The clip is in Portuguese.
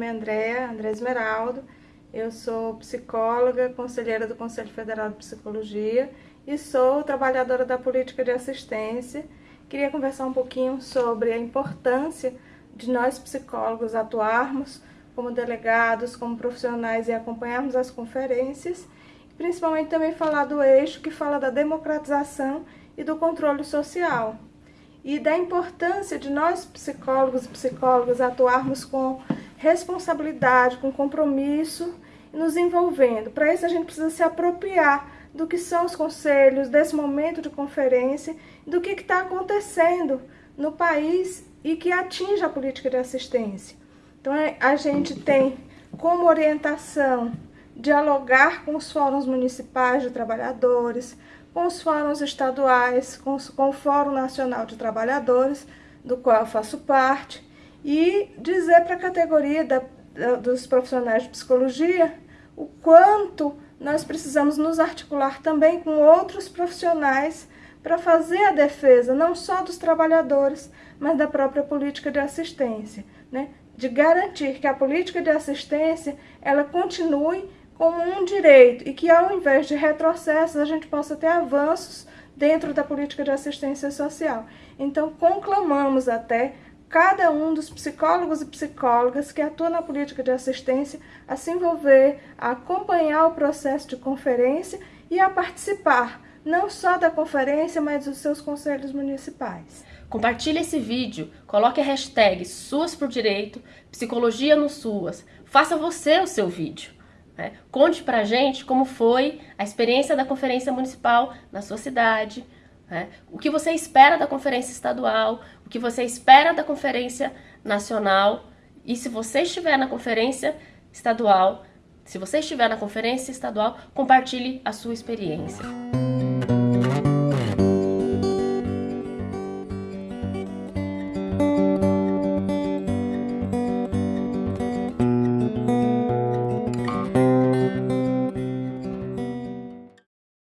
nome é Andréa, André Esmeraldo. Eu sou psicóloga, conselheira do Conselho Federal de Psicologia e sou trabalhadora da política de assistência. Queria conversar um pouquinho sobre a importância de nós psicólogos atuarmos como delegados, como profissionais e acompanharmos as conferências, principalmente também falar do eixo que fala da democratização e do controle social e da importância de nós psicólogos e psicólogas atuarmos com responsabilidade, com compromisso e nos envolvendo. Para isso a gente precisa se apropriar do que são os conselhos, desse momento de conferência, do que está acontecendo no país e que atinge a política de assistência. Então é, a gente tem como orientação dialogar com os fóruns municipais de trabalhadores, com os fóruns estaduais, com, com o Fórum Nacional de Trabalhadores, do qual eu faço parte, e dizer para a categoria da, da, dos profissionais de psicologia o quanto nós precisamos nos articular também com outros profissionais para fazer a defesa não só dos trabalhadores, mas da própria política de assistência, né? de garantir que a política de assistência ela continue como um direito e que ao invés de retrocessos a gente possa ter avanços dentro da política de assistência social. Então conclamamos até cada um dos psicólogos e psicólogas que atuam na política de assistência a se envolver, a acompanhar o processo de conferência e a participar não só da conferência, mas dos seus conselhos municipais. Compartilhe esse vídeo, coloque a hashtag Suas por Direito, Psicologia no Suas. Faça você o seu vídeo. Né? Conte pra gente como foi a experiência da conferência municipal na sua cidade, né? o que você espera da conferência estadual, o que você espera da conferência nacional e se você estiver na conferência estadual, se você estiver na conferência estadual, compartilhe a sua experiência.